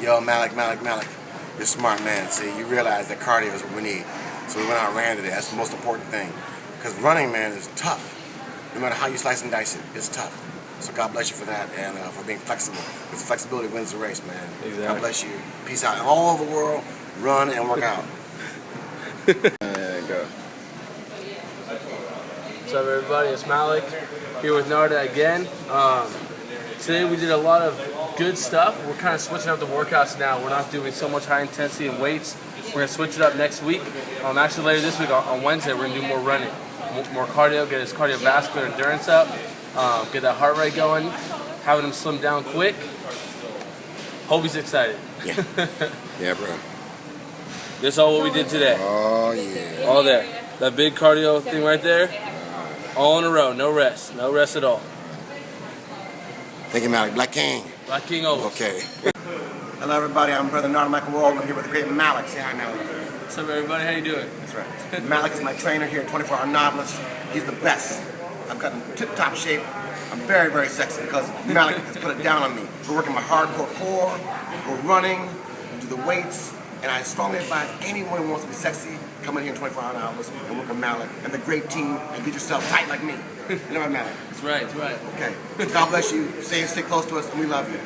yo, Malik, Malik, Malik, you're a smart man. See, you realize that cardio is what we need. So we went out and ran today. That's the most important thing. Because running, man, is tough. No matter how you slice and dice it, it's tough. So God bless you for that and uh, for being flexible. Because flexibility wins the race, man. Exactly. God bless you. Peace out. And all over the world, run and work out. There you go. What's up, everybody? It's Malik here with Narda again. Um, today we did a lot of good stuff. We're kind of switching up the workouts now. We're not doing so much high intensity and weights. We're gonna switch it up next week. Um, actually, later this week on, Wednesday, we're gonna do more running, more, cardio, get his cardiovascular endurance up, um, get that heart rate going, having him slim down quick. Hope he's excited. Yeah. yeah, bro. This is all what we did today. Oh, yeah. All there. That big cardio thing right there. All in a row. No rest. No rest at all. Thank you, Malik. Black King. Black King over. Okay. Hello, everybody. I'm Brother Nard Michael Wall. I'm here with the great Malik. Say hi, Malik. What's up, everybody? How you doing? That's right. Malik is my trainer here at 24 Hour Novelist. He's the best. I've gotten tip-top shape. I'm very, very sexy because Malik has put it down on me. We're working my hardcore core, we're running, we do the weights, and I strongly advise anyone who wants to be sexy, come in here in 24 hours and work with Malik and the great team and get yourself tight like me. Know what, Malik? That's right. That's right. Okay. God bless you. Stay, stay close to us, and we love you.